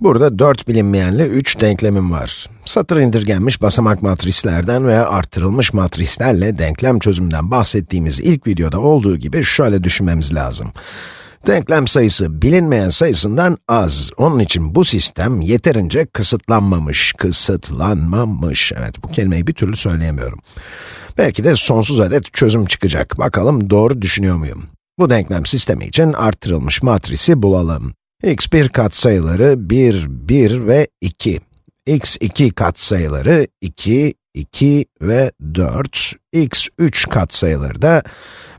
Burada 4 bilinmeyenli 3 denklemim var. Satır indirgenmiş basamak matrislerden veya arttırılmış matrislerle denklem çözümünden bahsettiğimiz ilk videoda olduğu gibi şöyle düşünmemiz lazım. Denklem sayısı bilinmeyen sayısından az. Onun için bu sistem yeterince kısıtlanmamış, kısıtlanmamış. Evet, bu kelimeyi bir türlü söyleyemiyorum. Belki de sonsuz adet çözüm çıkacak. Bakalım doğru düşünüyor muyum? Bu denklem sistemi için arttırılmış matrisi bulalım x1 katsayıları 1, 1 ve 2. x2 katsayıları 2, 2 ve 4. x3 katsayıları da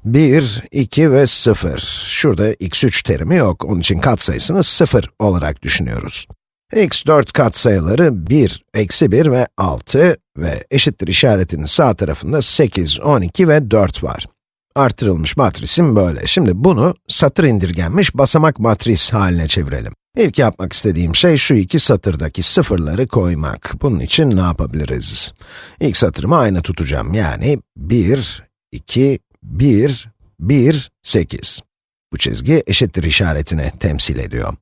1, 2 ve 0. Şurada x3 terimi yok, onun için katsayısını 0 olarak düşünüyoruz. x4 katsayıları 1, eksi 1 ve 6 ve eşittir işaretinin sağ tarafında 8, 12 ve 4 var. Artırılmış matrisim böyle. Şimdi bunu satır indirgenmiş basamak matris haline çevirelim. İlk yapmak istediğim şey şu iki satırdaki sıfırları koymak. Bunun için ne yapabiliriz? İlk satırımı aynı tutacağım. Yani 1, 2, 1, 1, 8. Bu çizgi eşittir işaretini temsil ediyor.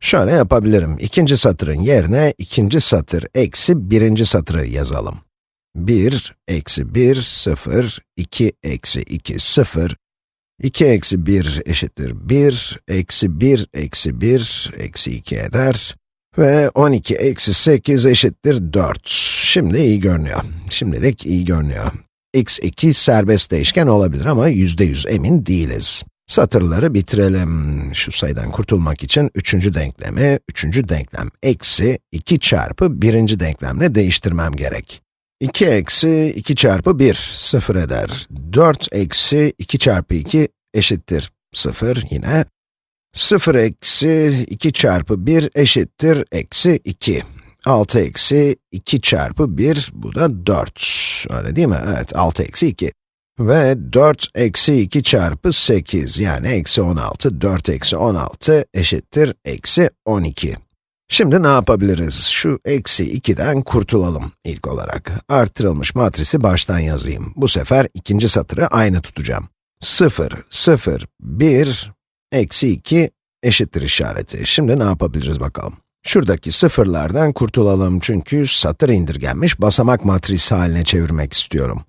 Şöyle yapabilirim. İkinci satırın yerine ikinci satır eksi birinci satırı yazalım. 1, eksi 1, 0, 2, eksi 2, 0, 2 eksi 1 eşittir 1, eksi 1, eksi 1, eksi 2 eder ve 12 eksi 8 eşittir 4. Şimdi iyi görünüyor. Şimdilik iyi görünüyor. x2 serbest değişken olabilir ama %100 emin değiliz. Satırları bitirelim. Şu sayıdan kurtulmak için üçüncü denklemi, üçüncü denklem eksi 2 çarpı birinci denklemle değiştirmem gerek. 2 eksi 2 çarpı 1, 0 eder. 4 eksi 2 çarpı 2 eşittir 0 yine. 0 eksi 2 çarpı 1 eşittir eksi 2. 6 eksi 2 çarpı 1, bu da 4. Öyle değil mi? Evet, 6 eksi 2. Ve 4 eksi 2 çarpı 8, yani eksi 16, 4 eksi 16 eşittir eksi 12. Şimdi ne yapabiliriz? Şu eksi 2'den kurtulalım ilk olarak. Arttırılmış matrisi baştan yazayım. Bu sefer ikinci satırı aynı tutacağım. 0, 0, 1, eksi 2 eşittir işareti. Şimdi ne yapabiliriz bakalım? Şuradaki sıfırlardan kurtulalım çünkü satır indirgenmiş basamak matrisi haline çevirmek istiyorum.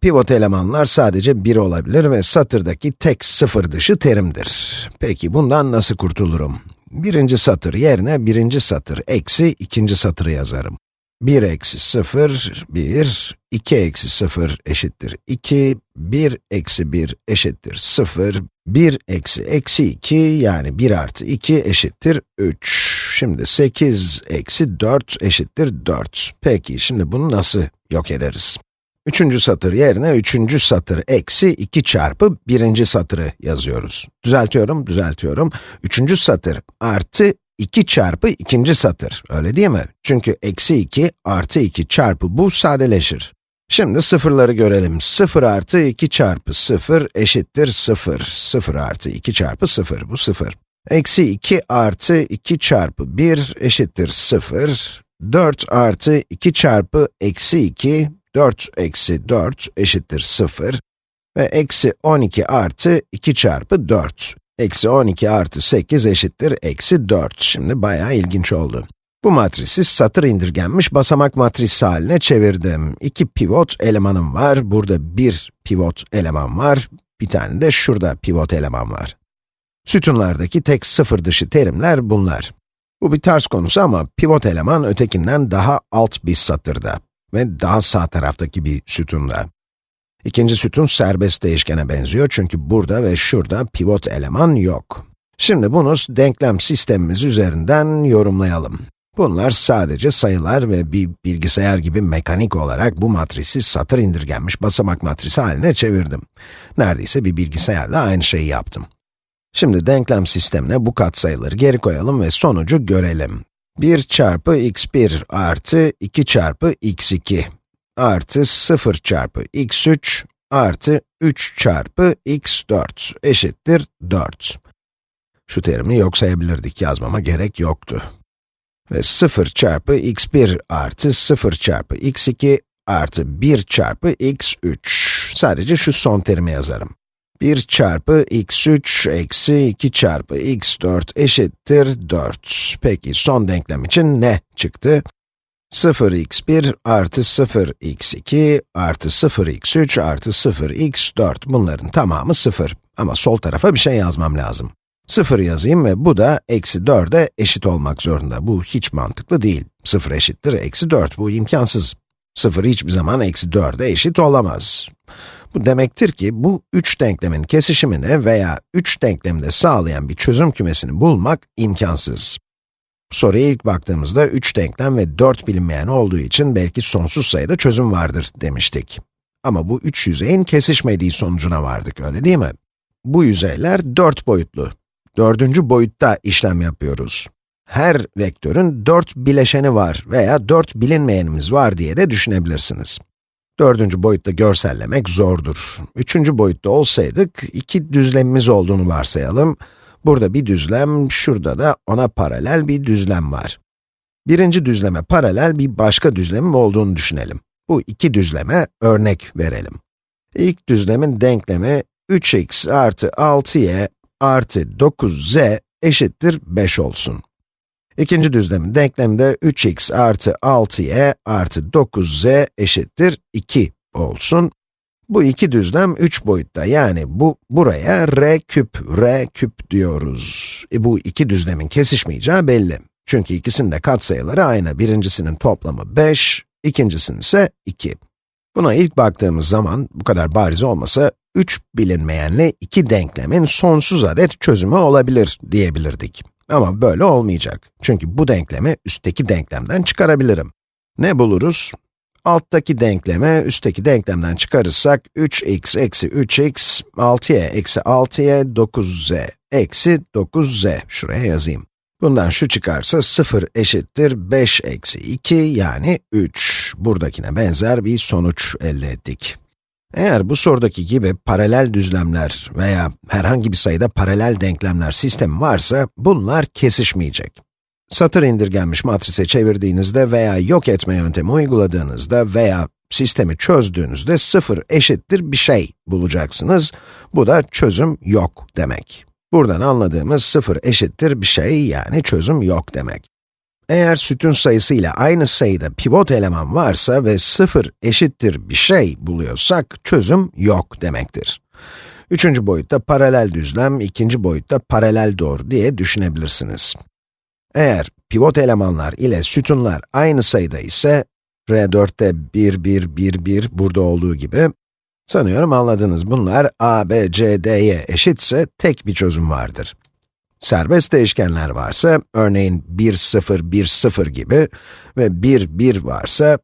Pivot elemanlar sadece 1 olabilir ve satırdaki tek sıfır dışı terimdir. Peki bundan nasıl kurtulurum? Birinci satır yerine birinci satır eksi ikinci satırı yazarım. 1 eksi 0, 1, 2 eksi 0 eşittir 2, 1 eksi 1 eşittir 0, 1 eksi eksi 2 yani 1 artı 2 eşittir 3. Şimdi 8 eksi 4 eşittir 4. Peki şimdi bunu nasıl yok ederiz? Üçüncü satır yerine üçüncü satır eksi 2 çarpı birinci satırı yazıyoruz. Düzeltiyorum, düzeltiyorum. Üçüncü satır artı 2 çarpı ikinci satır, öyle değil mi? Çünkü eksi 2 artı 2 çarpı bu sadeleşir. Şimdi sıfırları görelim. 0 artı 2 çarpı 0 eşittir 0. 0 artı 2 çarpı 0, bu 0. Eksi 2 artı 2 çarpı 1 eşittir 0. 4 artı 2 çarpı eksi 2 4 eksi 4 eşittir 0 ve eksi 12 artı 2 çarpı 4. Eksi 12 artı 8 eşittir eksi 4. Şimdi bayağı ilginç oldu. Bu matrisi satır indirgenmiş basamak matrisi haline çevirdim. İki pivot elemanım var. Burada bir pivot eleman var. Bir tane de şurada pivot eleman var. Sütunlardaki tek sıfır dışı terimler bunlar. Bu bir ters konusu ama pivot eleman ötekinden daha alt bir satırda ve daha sağ taraftaki bir sütunda. İkinci sütun serbest değişkene benziyor çünkü burada ve şurada pivot eleman yok. Şimdi bunu denklem sistemimiz üzerinden yorumlayalım. Bunlar sadece sayılar ve bir bilgisayar gibi mekanik olarak bu matrisi satır indirgenmiş basamak matrisi haline çevirdim. Neredeyse bir bilgisayarla aynı şeyi yaptım. Şimdi denklem sistemine bu katsayıları geri koyalım ve sonucu görelim. 1 çarpı x1 artı 2 çarpı x2 artı 0 çarpı x3 artı 3 çarpı x4 eşittir 4. Şu terimi yok sayabilirdik, yazmama gerek yoktu. Ve 0 çarpı x1 artı 0 çarpı x2 artı 1 çarpı x3. Sadece şu son terimi yazarım. 1 çarpı x3 eksi 2 çarpı x4 eşittir 4. Peki son denklem için ne çıktı? 0x1 artı 0x2 artı 0x3 artı 0x4 bunların tamamı 0. Ama sol tarafa bir şey yazmam lazım. 0 yazayım ve bu da eksi 4'e eşit olmak zorunda. Bu hiç mantıklı değil. 0 eşittir eksi 4, bu imkansız. 0 hiçbir zaman eksi 4'e eşit olamaz. Bu demektir ki bu üç denklemin kesişimini veya üç denklemde sağlayan bir çözüm kümesini bulmak imkansız. Soruya ilk baktığımızda 3 denklem ve 4 bilinmeyen olduğu için belki sonsuz sayıda çözüm vardır demiştik. Ama bu üç yüzeyin kesişmediği sonucuna vardık, öyle değil mi? Bu yüzeyler 4 boyutlu. Dördüncü boyutta işlem yapıyoruz. Her vektörün 4 bileşeni var veya 4 bilinmeyenimiz var diye de düşünebilirsiniz. Dördüncü boyutta görsellemek zordur. Üçüncü boyutta olsaydık, iki düzlemimiz olduğunu varsayalım. Burada bir düzlem, şurada da ona paralel bir düzlem var. Birinci düzleme paralel bir başka düzlemim olduğunu düşünelim. Bu iki düzleme örnek verelim. İlk düzlemin denklemi 3x artı 6y artı 9z eşittir 5 olsun. İkinci düzlemin denklemi de 3x artı 6y artı 9z eşittir 2 olsun. Bu iki düzlem 3 boyutta, yani bu buraya r küp, r küp diyoruz. E bu iki düzlemin kesişmeyeceği belli. Çünkü ikisinin de katsayıları aynı. Birincisinin toplamı 5, ikincisinin ise 2. Buna ilk baktığımız zaman, bu kadar bariz olmasa, 3 bilinmeyenli iki denklemin sonsuz adet çözümü olabilir diyebilirdik. Ama böyle olmayacak. Çünkü bu denklemi üstteki denklemden çıkarabilirim. Ne buluruz? Alttaki denklemi üstteki denklemden çıkarırsak 3x eksi 3x, 6y eksi 6y, 9z eksi 9z. Şuraya yazayım. Bundan şu çıkarsa 0 eşittir 5 eksi 2 yani 3. Buradakine benzer bir sonuç elde ettik. Eğer bu sorudaki gibi paralel düzlemler veya herhangi bir sayıda paralel denklemler sistemi varsa, bunlar kesişmeyecek. Satır indirgenmiş matrise çevirdiğinizde veya yok etme yöntemi uyguladığınızda veya sistemi çözdüğünüzde sıfır eşittir bir şey bulacaksınız. Bu da çözüm yok demek. Buradan anladığımız sıfır eşittir bir şey yani çözüm yok demek. Eğer sütun sayısı ile aynı sayıda pivot eleman varsa ve 0 eşittir bir şey buluyorsak, çözüm yok demektir. Üçüncü boyutta paralel düzlem, ikinci boyutta paralel doğru diye düşünebilirsiniz. Eğer pivot elemanlar ile sütunlar aynı sayıda ise, R4'te 1, 1, 1, 1 burada olduğu gibi, sanıyorum anladınız bunlar a, b, c, d'ye eşitse tek bir çözüm vardır. Serbest değişkenler varsa, örneğin 1, 0, 1, 0 gibi ve 1, 1 varsa,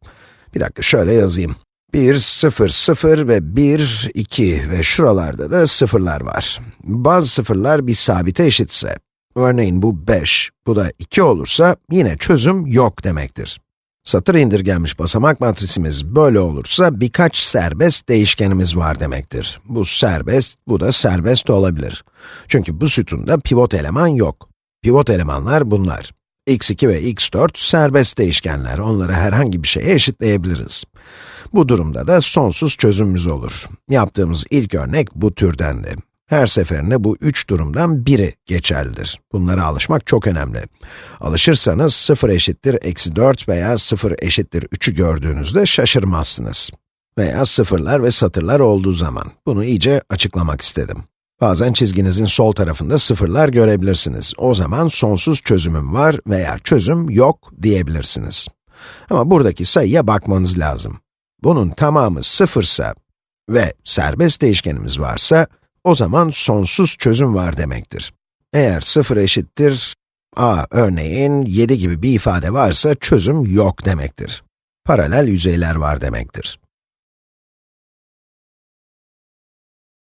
bir dakika şöyle yazayım. 1, 0, 0 ve 1, 2 ve şuralarda da sıfırlar var. Bazı sıfırlar bir sabite eşitse, örneğin bu 5, bu da 2 olursa yine çözüm yok demektir. Satır indirgenmiş basamak matrisimiz böyle olursa birkaç serbest değişkenimiz var demektir. Bu serbest, bu da serbest olabilir. Çünkü bu sütunda pivot eleman yok. Pivot elemanlar bunlar. x2 ve x4 serbest değişkenler, onları herhangi bir şeye eşitleyebiliriz. Bu durumda da sonsuz çözümümüz olur. Yaptığımız ilk örnek bu türdendi. Her seferinde bu üç durumdan biri geçerlidir. Bunlara alışmak çok önemli. Alışırsanız 0 eşittir eksi 4 veya 0 eşittir 3'ü gördüğünüzde şaşırmazsınız. Veya sıfırlar ve satırlar olduğu zaman. Bunu iyice açıklamak istedim. Bazen çizginizin sol tarafında sıfırlar görebilirsiniz. O zaman sonsuz çözümüm var veya çözüm yok diyebilirsiniz. Ama buradaki sayıya bakmanız lazım. Bunun tamamı sıfırsa ve serbest değişkenimiz varsa, o zaman sonsuz çözüm var demektir. Eğer 0 eşittir a örneğin 7 gibi bir ifade varsa çözüm yok demektir. Paralel yüzeyler var demektir.